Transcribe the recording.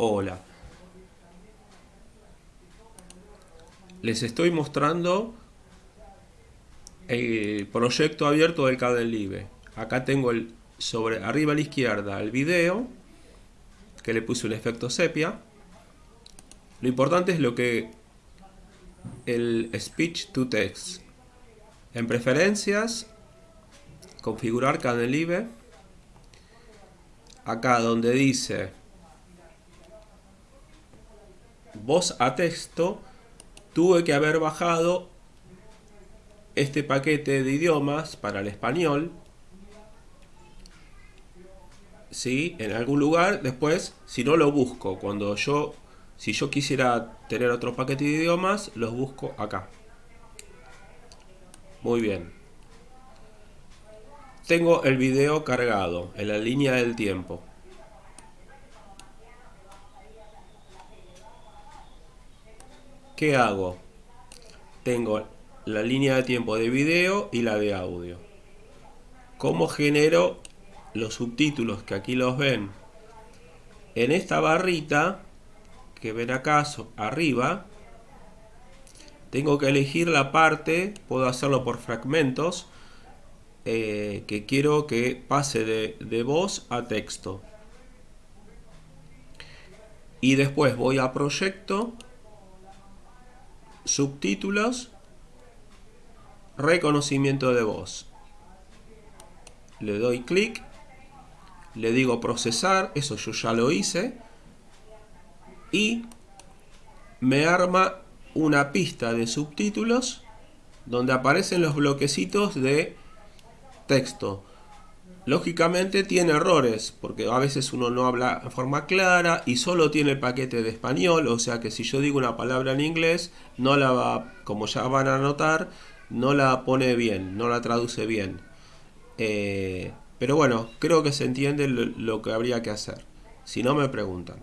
Hola. Les estoy mostrando el proyecto abierto del Live. Acá tengo el sobre arriba a la izquierda el video que le puse un efecto sepia. Lo importante es lo que el speech to text. En preferencias, configurar Live. Acá donde dice voz a texto, tuve que haber bajado este paquete de idiomas para el español. ¿Sí? En algún lugar, después, si no lo busco, cuando yo, si yo quisiera tener otro paquete de idiomas, los busco acá. Muy bien. Tengo el video cargado en la línea del tiempo. ¿Qué hago? Tengo la línea de tiempo de video y la de audio. ¿Cómo genero los subtítulos que aquí los ven? En esta barrita que ven acá arriba, tengo que elegir la parte, puedo hacerlo por fragmentos, eh, que quiero que pase de, de voz a texto. Y después voy a proyecto subtítulos, reconocimiento de voz. Le doy clic, le digo procesar, eso yo ya lo hice, y me arma una pista de subtítulos donde aparecen los bloquecitos de texto. Lógicamente tiene errores, porque a veces uno no habla en forma clara y solo tiene el paquete de español, o sea que si yo digo una palabra en inglés, no la va, como ya van a notar, no la pone bien, no la traduce bien. Eh, pero bueno, creo que se entiende lo que habría que hacer. Si no me preguntan.